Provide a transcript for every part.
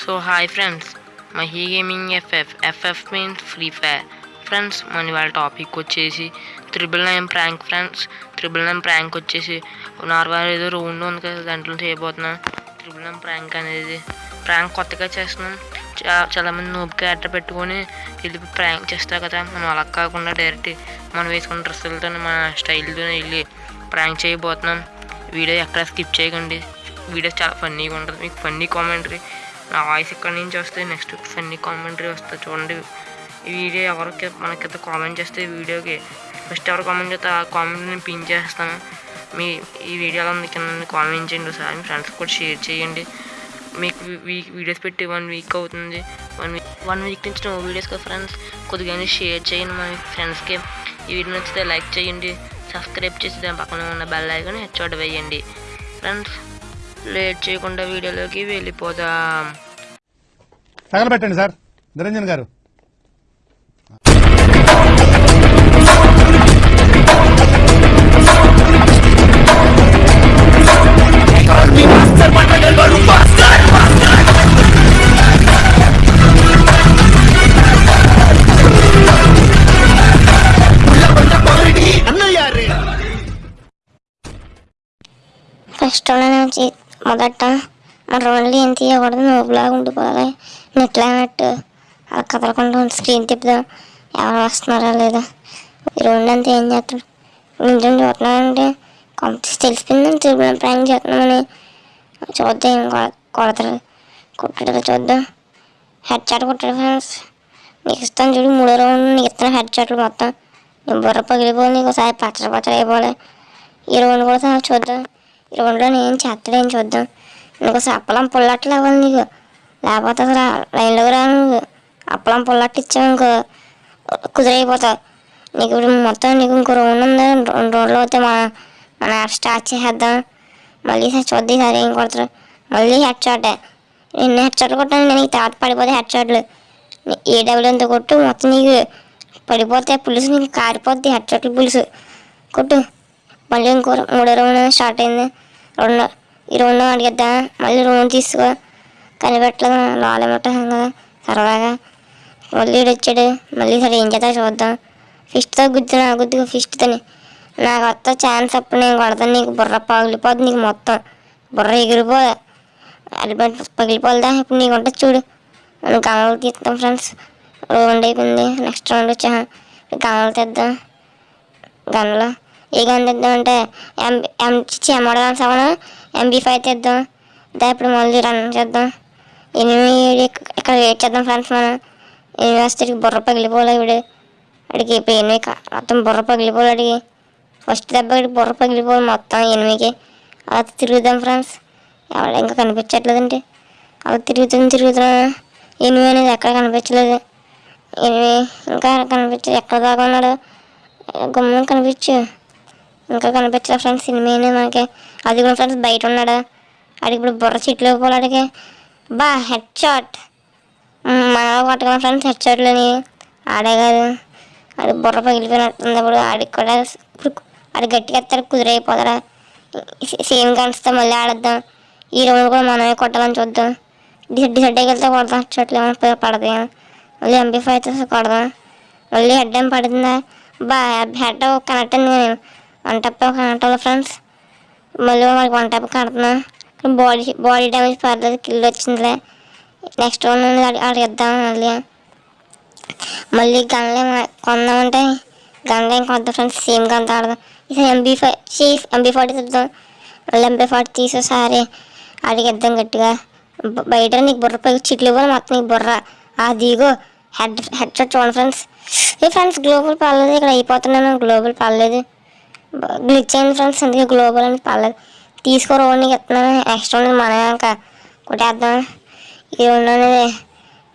So hi friends Mahi gaming FF FF means free fire friends మన వాళ్ళ topic వచ్చేసి triple nine prank friends triple nine prank వచ్చేసి normal ఏదో round ఉంది కదా దాంట్లో చేయబోతున్నాం. త్రిబుల్ నైన్ ప్రాంక్ అనేది ప్రాంక్ కొత్తగా చేస్తున్నాం. చాలామంది నూబ్ క్యారెక్టర్ పెట్టుకొని వెళ్ళి ప్రాంక్ చేస్తారు కదా. మనం అలా కాకుండా డైరెక్ట్ మనం వేసుకున్న డ్రెస్సులతో మన స్టైల్తో వెళ్ళి ప్రాంక్ చేయబోతున్నాం. వీడియో ఎక్కడ స్కిప్ చేయకండి. వీడియో చాలా ఫన్నీగా ఉంటుంది. మీకు ఫన్నీ కామెంటరీ నా వాయిస్ ఇక్కడ నుంచి వస్తే నెక్స్ట్ ఫన్నీ కామెంటరీ వస్తుంది చూడండి. ఈ వీడియో ఎవరికి మనకైతే కామెంట్ చేస్తే వీడియోకి ఫస్ట్ ఎవరు కామెంట్ చేస్తే ఆ కామెంట్ నేను పిన్ చేస్తాను మీ ఈ వీడియోలో ఉంది కింద కామెంట్ చేయండి ఒకసారి. మీ ఫ్రెండ్స్ కూడా షేర్ చేయండి. మీకు వీక్ వీడియోస్ పెట్టి వన్ వీక్ అవుతుంది. వన్ వీక్ వన్ వీక్ నుంచి నో వీడియోస్ కదా ఫ్రెండ్స్ కొద్దిగా షేర్ చేయండి మా ఫ్రెండ్స్కి ఈ వీడియో నచ్చితే లైక్ చేయండి. సబ్స్క్రైబ్ చేసి దాని పక్కన ఉన్న బెల్ ఐకాన్ హెచ్చోట వేయండి. ఫ్రెండ్స్ లేట్ చేయకుండా వీడియోలోకి వెళ్ళిపోదాం. తగలబెట్టండి సార్. నిరంజన్ గారు. ఫస్ట్ నుంచి మొదట మన రోడ్లు ఏం తీయకూడదు నోబులాగా ఉండిపోవాలి. నెట్లైనట్టు అలా కదలకుండా స్క్రీన్ తిప్పుదాం. ఎవరు వస్తున్నారా లేదా. ఈ రెండు అంతా ఏం చేస్తాడు నిజం చూస్తున్నానంటే కొంత తెలిసిపోయిందని తిరుగుతున్నాం ప్రయాణం చేస్తున్నామని చూద్దాం. ఏం కొడతారు? కొట్టాడు చూద్దాం. హెడ్ చాట్ కొట్టాడు ఫ్రెండ్స్ నీకు ఇస్తాను చూడు. మూడో రౌండ్ నీకు ఇస్తాను హెడ్ చాట్లు మొత్తం. నీ బుర్ర పగిలిపోయి నీకు ఒకసారి పచ్చడి పచ్చడి అయిపోవాలి. ఈ రౌండ్ కూడా చూద్దాం. ఈ రౌండ్లో నేను చేస్తాడేం చూద్దాం. నీకు అప్పలం పుల్లట్లు అవ్వాలి నీకు. లేకపోతే అసలు లైన్లోకి రా నువ్వు. అప్పలం పుల్లట్లు ఇచ్చావు ఇంకో కుదిరైపోతావు. నీకు ఇప్పుడు మొత్తం నీకు ఇంకో రౌండ్ ఉంది రెండు రోజులు అయితే మన మన యాప్ స్టార్ట్ చేసేద్దాం. మళ్ళీ చూద్ది చూద్దాం ఏం కొడతారు. మళ్ళీ హెడ్ షాటే నిన్న హెడ్ షాట్లు కొట్టాను నేను నీకు తర్వాత పడిపోతే హెడ్ షాట్లు ఏ డబ్ల్యూ కొట్టు మొత్తం నీకు పడిపోతే పులుసు నీకు కారిపోద్ది హెడ్ షాట్లు పులుసు. కొట్టు. మళ్ళీ ఇంకో మూడో రౌండ్ స్టార్ట్ అయింది. రెండు ఈ రెండు అడిగిద్దా? మళ్ళీ రూమ్ తీసుకో. కనిపెట్టలేదు? లాలెమట కదా సరదాగా. మళ్ళీ వచ్చాడు. మళ్ళీ సరే ఏం చేస్తా చూద్దాం. ఫిష్తో గుద్దునా గుద్దుగా ఫిష్తోని నాకు వస్తా ఛాన్స్ అప్పుడు నేను కొడతాను. నీకు బుర్ర పగిలిపోద్ది నీకు మొత్తం. బుర్ర ఎగిరిపోదా. అలిపెట్టి పగిలిపోదా ఇప్పుడు నీకు ఉంటుంది చూడు. మనం గమలు తీస్తాం ఫ్రెండ్స్. రౌండ్ అయిపోయింది. నెక్స్ట్ రౌండ్ వచ్చా. గమలు తెద్దాం. గన్లో ఏ గన్ తెద్దాం అంటే M M model gun seven? MP five తెద్దాం దా ఇప్పుడు మళ్ళీ రన్ చేద్దాం. ఎనిమిది ఏడు ఇక్కడ వెయిట్ చేద్దాం ఫ్రెండ్స్ మనం? ఎనిమిది వస్తే బుర్ర పగిలిపోలే ఇవిడు అడిగి ఇప్పుడు ఎనిమిది మొత్తం బుర్ర పగిలిపోలే అడిగి. ఫస్ట్ దెబ్బ బుర్ర పగిలిపోయి మొత్తం ఎనిమిదికి. అలా తిరుగుదాం ఫ్రెండ్స్ ఎవడ ఇంకా కనిపించట్లేదండి. అలా తిరుగుతుంది తిరుగుతున్నా. ఎనిమిది అనేది ఎక్కడ కనిపించలేదు. ఎనిమిది ఇంకా కనిపించదు ఎక్కడ దాకా ఉన్నాడు? గుమ్మం కనిపించు. ఇంకా కనిపించలే ఫ్రెండ్స్ సినిమానే మనకి అది కూడా ఫ్రెండ్స్ బయట ఉన్నాడు? అడిగి ఇప్పుడు బుర్ర చిట్లు పోలాడికి బా హెడ్ షాట్ మన కొట్టగలం ఫ్రెండ్స్ హెడ్ షాట్లని ఆడే కాదు. అది బుర్ర పగిలిపోయినట్టుంది ఇప్పుడు ఆడికి కూడా ఇప్పుడు ఆడి గట్టిగా ఎత్తాడు కుదిరైపోతారా సేమ్ గన్స్తో మళ్ళీ ఆడద్దాం. ఈ రౌండ్ కూడా మనమే కొట్టాలని చూద్దాం. డిసెడ్ డిసెడ్ వెళ్తే కొడదాం. హెడ్ షాట్లు ఏమైనా పడతాయి మళ్ళీ ఎంపీ ఫైవ్ కొడదాం. మళ్ళీ హెడ్ ఏం పడుతుందా బా హెడ్ కనెక్ట్ అయింది వన్ టప్ కనెక్ట్ ఫ్రెండ్స్. మళ్ళీ మనకి వన్ టప్ కడుతున్నా. బాడీ బాడీ డ్యామేజ్ పర్లేదు కిల్ వచ్చిందిలే. నెక్స్ట్ వన్ అడిగిద్దాం మళ్ళీ మళ్ళీ గన్లే కొందామంటే గన్లే కొద్దాం ఫ్రెండ్స్ సేమ్ గన్ ఆడదాం. ఈసారి MB five chief MB forty తిద్దాం. మళ్ళీ ఎంబీ ఫార్టీ తీసేసారి అడిగిద్దాం గట్టిగా. బయట నీకు బుర్ర పై చిట్లు కూడా మొత్తం నీకు బుర్ర. అదిగో హెడ్ హెడ్ షాట్ చూడండి ఫ్రెండ్స్. ఏ ఫ్రెండ్స్ గ్లోబల్ పర్లేదు ఇక్కడ అయిపోతున్నాను గ్లోబల్ పర్లేదు గ్లిచ్ అయింది ఫ్రెండ్స్ అందుకే గ్లోబల్ అని పర్లేదు. తీసుకో రోడ్ని ఎత్తున్నాను ఎక్స్ట్రా ఉంది మన ఇంకా కొట్టేద్దాం. ఈ రోడ్డు అనేది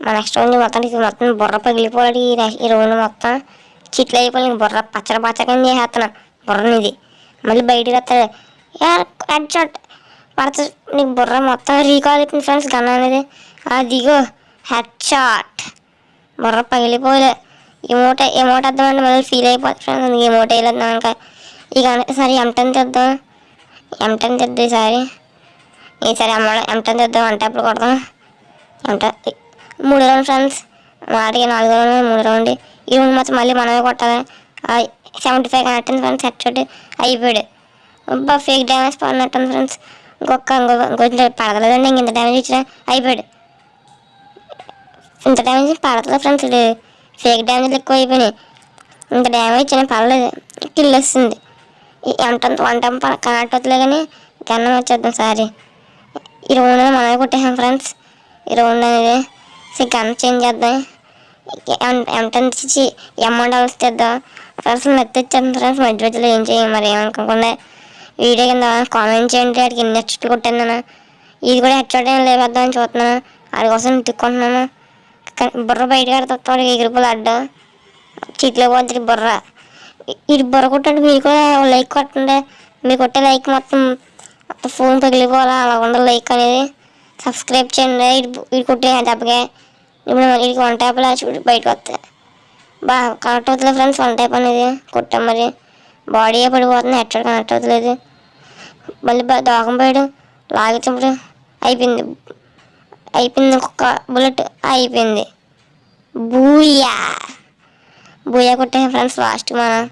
మన ఎక్స్ట్రా ఉంది మొత్తం ఇది మొత్తం బుర్ర పగిలిపోలేడు ఈ ఈ రౌండ్ మొత్తం. చిట్లు అయిపోయి నీకు బుర్ర పచ్చడి పచ్చకని చేసేస్తున్నా. బుర్రని ఇది మళ్ళీ బయటకు వస్తాడు. హెడ్ షాట్ పడుతుంది నీకు బుర్ర మొత్తం రీకాల్ అయిపోయింది ఫ్రెండ్స్. గన్ అనేది. అదిగో హెడ్ షాట్ బుర్ర పగిలిపోలే. ఎమోట ఎమోట వద్దామంటే మళ్ళీ ఫీల్ అయిపోతుంది ఫ్రెండ్స్. అందుకే వేయలేదు ఇంకా ఇక సరే ఎంటన్ తెద్దాం? ఎంటన్ తెద్దాం ఈసారి? ఈసారి అమ్మ ఎంటన్ తెద్దాం? అంటే అప్పుడు కొడదాం ఎంట మూడు రౌండ్ ఫ్రెండ్స్. మాటకి నాలుగు రౌండ్ మూడు రౌండ్. ఈ రౌండ్ మొత్తం మళ్ళీ మనమే కొట్టాలి. Seventy five connect friends head shot. అయిపోయాడు. అబ్బా ఫేక్ డ్యామేజ్ పడినట్టుంది ఫ్రెండ్స్. ఇంకొక ఇంకో ఇంకొంచెం పడతలేదండి. ఇంక ఇంత డ్యామేజ్ ఇచ్చిన అయిపోయాడు. ఇంత డ్యామేజ్ పడతలేదు ఫ్రెండ్స్. ఇది ఫేక్ డ్యామేజ్ ఎక్కువ అయిపోయినాయి ఇంత డ్యామేజ్ ఇచ్చిన పర్లేదు కిల్ వస్తుంది. ఎంత వన్ టైం కనెక్ట్ అవుతలే కానీ గన్నం వచ్చేద్దాం సారీ. ఈ రౌండ్ మనమే కొట్టేసాం ఫ్రెండ్స్. ఈ రౌండ్ అనేది సో గన్ చేంజ్ చేద్దాం. ఎంత ఇచ్చి అమౌంట్ అలసిద్దాం ఫ్రెండ్స్ మెత్త ఇచ్చాను ఫ్రెండ్స్. మధ్య మధ్యలో ఏం చేయం మరి ఏమనుకోకుండా. వీడియో కింద కామెంట్ చేయండి. వాడికి ఎన్ని హెడ్ కొట్టాను నేను. ఇది కూడా హెడ్ షాట్ ఏం లేవేద్దామని చూస్తున్నాను. వాడి కోసం తిక్కుంటున్నాను బుర్ర బయట వాడికి ఎగిరిపోలు అడ్డం. చీట్లో పోతుంది బుర్ర. ఇది బుర్ర కొట్టండి మీరు కూడా లైక్ కొట్టండి. మీరు కొట్టే లైక్ మొత్తం ఫోన్ పగిలిపోవాలా? అలా ఉండదు లైక్ అనేది. సబ్స్క్రైబ్ చేయండి. ఇటు ఇది కొట్టే దెబ్బగా ఇప్పుడు ఇది వన్ టైప్లో బయటకు వస్తాయి బాగా కనెక్ట్ అవుతుంది ఫ్రెండ్స్ వన్ టైప్ అనేది. కొట్టాం మరి. బాడీ పడిపోతుంది ఎక్కడ కనెక్ట్ అవుతలేదు. మళ్ళీ బా- దోకం పోయాడు. లాగించినప్పుడు అయిపోయింది. అయిపోయింది ఇంకొక బుల్లెట్ అయిపోయింది. బూయా! బూయా కొట్టే ఫ్రెండ్స్ లాస్ట్ మనం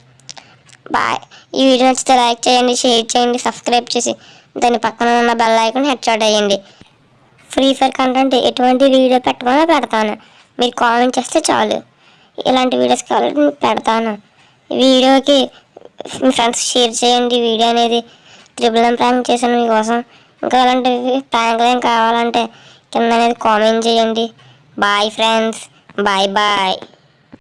బాయ్ ఈ వీడియో నచ్చితే లైక్ చేయండి షేర్ చేయండి సబ్స్క్రైబ్ చేసి దాని పక్కన ఉన్న బెల్ ఐకాన్ హెడ్ అయ్యండి ఫ్రీ ఫైర్ కంటెంట్ ఎటువంటి వీడియో పెట్టమన్నా పెడతాను. మీరు కామెంట్ చేస్తే చాలు. ఇలాంటి వీడియోస్ కావాలంటే నేను పెడతాను. వీడియోకి మీ ఫ్రెండ్స్ షేర్ చేయండి. వీడియో అనేది త్రిబుల్ ఎం ప్రాంక్ చేశాను మీకోసం. ఇంకా అలాంటివి ప్రాంక్లు ఏం కావాలంటే కింద అనేది కామెంట్ చేయండి. Bye friends bye bye